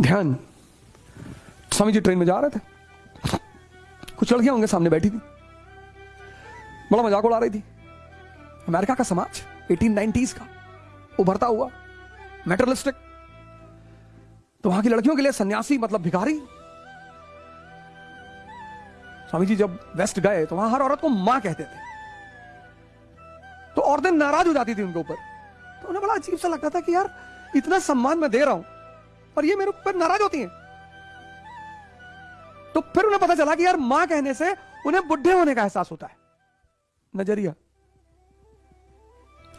ध्यान। स्वामी जी ट्रेन में जा रहे थे। कुछ लड़कियाँ उनके सामने बैठी थी। बड़ा मज़ाक उड़ा रही थी। अमेरिका का समाज 1890s का, उभरता हुआ मेटरलिस्टिक तो वहाँ की लड़कियों के लिए सन्यासी मतलब भिखारी। स्वामी जी, जब वेस्ट गए तो वहाँ हर औरत को माँ कहते थे। तो औरतें नाराज़ हो जाती थी उनके ऊपर। तो उन्हें बड़ा अजीब सा लगता था कि यार, इतना सम्मान मैं दे रहा हूँ। और ये मेरे ऊपर नाराज़ होती हैं। तो फिर उन्हें पता चला कि यार माँ कहने से उन्हें बुढ़े होने का एहसास होता है। नज़रिया।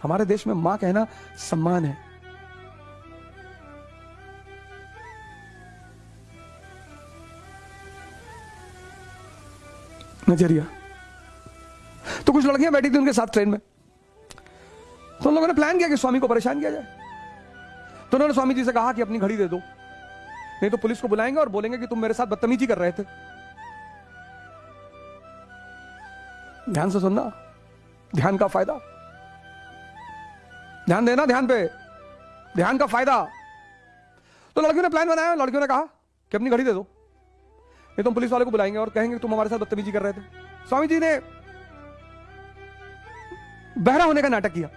हमारे देश में माँ कहना सम्मान है। नज़रिया। तो कुछ लड़कियाँ बैठी थी उनके साथ ट्रेन में। तो उन लोगों ने प्लान किया कि स्वामी को परेशान किया जाए। तो उन्होंने स्वामी जी से कहा कि अपनी घड़ी दे दो। नहीं तो पुलिस को बुलाएँगे और बोलेंगे कि तुम मेरे साथ बदतमीजी कर रहे थे। ध्यान से सुनना। ध्यान का फ़ायदा। ध्यान देना ध्यान पे। ध्यान का फ़ायदा। तो लड़कियों ने प्लान बनाया, लड़कियों ने कहा कि अपनी घड़ी दे दो। नहीं तुम पुलिस वाले को बुलाएँगे और कहेंगे तुम हमारे साथ बदतमीजी कर रहे थे। स्वामी जी ने बहरा होने का नाटक किया।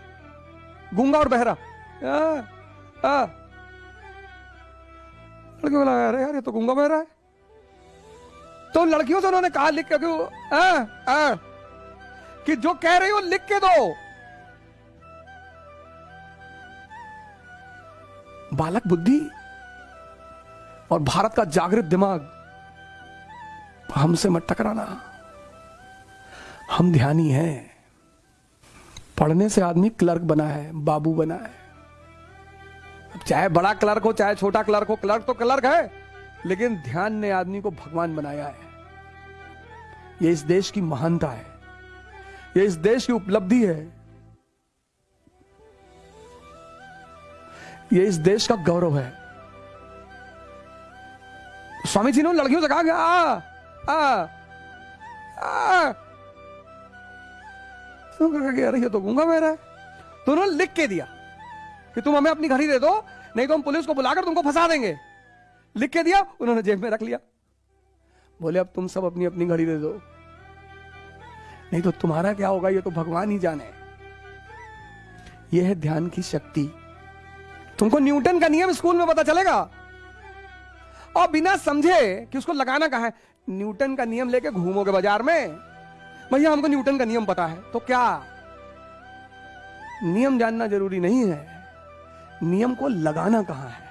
गूँगा और बहरा। लड़कियों को लगा अरे यार ये तो गूँगा बहरा है। तो लड़कियों से उन्होंने कहा लिख के आ, आ, कि जो कह रही हो लिख के दो। बालक बुद्धि और भारत का जागृत दिमाग हमसे मत टकराना। हम ध्यानी हैं। पढ़ने से आदमी क्लर्क बना है बाबू बना है। चाहे बड़ा क्लर्क हो, चाहे छोटा क्लर्क हो, क्लर्क तो क्लर्क है, लेकिन ध्यान ने आदमी को भगवान बनाया है। यह इस देश की महानता है। यह इस देश की उपलब्धि है। यह इस देश का गौरव है। स्वामी जी ने लड़कियों से कहा कि आ आ आ। तो अरे, ये तो गूँगा मेरा तो उन्होंने लिख के दिया। कि तुम हमें अपनी घड़ी दे दो, नहीं तो हम पुलिस को बुलाकर तुमको फंसा देंगे। लिख के दिया, उन्होंने जेब में रख लिया। बोले, अब तुम सब अपनी अपनी घड़ी दे दो। नहीं तो तुम्हारा क्या होगा, ये तो भगवान ही जाने। ये है ध्यान की शक्ति। तुमको न्यूटन का नियम स्कूल में पता चलेगा। और बिना समझे कि उसको लगाना कहा है, न्यूटन का नियम लेके घूमोगे बाज़ार में। भैया, हमको न्यूटन का नियम पता है तो क्या? नियम जानना ज़रूरी नहीं है। नियम को लगाना कहाँ है?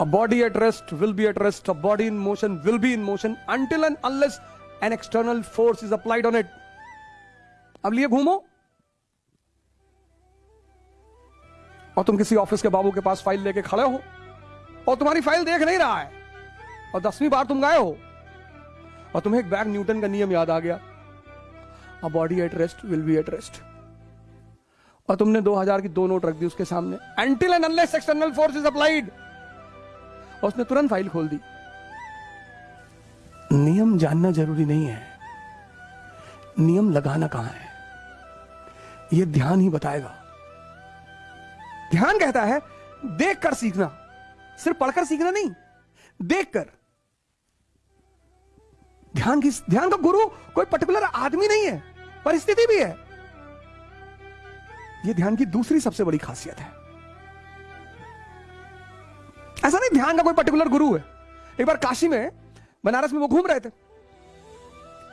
A body at rest will be at rest a body in motion will be in motion until and unless an external force is applied on it अब लिए घूमो। और तुम किसी ऑफ़िस के बाबू के पास फ़ाइल लेके खड़े हो और तुम्हारी फ़ाइल देख नहीं रहा है। और दसवीं बार तुम गए हो और तुम्हें एक बैग न्यूटन का नियम याद आ गया। A body at rest will be at rest और तुमने 2000 की दो नोट रख दी उसके सामने। Until and unless external force is applied और उसने तुरंत फ़ाइल खोल दी। नियम जानना ज़रूरी नहीं है। नियम लगाना कहाँ है? यह ध्यान ही बताएगा। ध्यान कहता है देख कर सीखना। सिर्फ़ पढ़कर सीखना नहीं, देखकर। ध्यान की ध्यान का गुरु कोई पर्टिकुलर आदमी नहीं है, परिस्थिति भी है। यह ध्यान की दूसरी सबसे बड़ी खासियत है। ऐसा नहीं, ध्यान का कोई पर्टिकुलर गुरु है। एक बार काशी में बनारस में वो घूम रहे थे।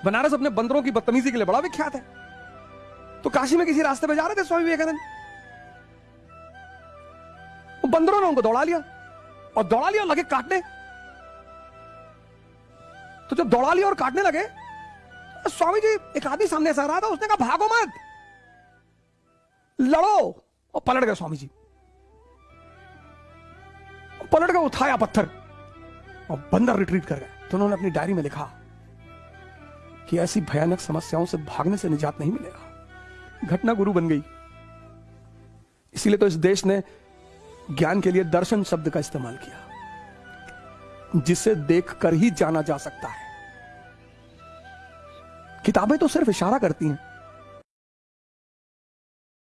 बनारस अपने बंदरों की बदतमीजी के लिए बड़ा विख्यात है। तो काशी में किसी रास्ते पे जा रहे थे स्वामी विवेकानंद। बंदरों ने उनको दौड़ा लिया और दौड़ा लिया और लगे काटने। तो जब दौड़ा लिया और काटने लगे तो स्वामी जी एक आदमी सामने से आ रहा था, उसने कहा, भागो मत। लड़ो और पलट गए स्वामी जी। पलट गए, उठाया पत्थर और बंदर रिट्रीट कर गए। तो उन्होंने अपनी डायरी में लिखा कि ऐसी भयानक समस्याओं से भागने से निजात नहीं मिलेगा। घटना गुरु बन गई। इसीलिए तो इस देश ने ज्ञान के लिए दर्शन शब्द का इस्तेमाल किया, जिसे देखकर ही जाना जा सकता है। किताबें तो सिर्फ़ इशारा करती हैं।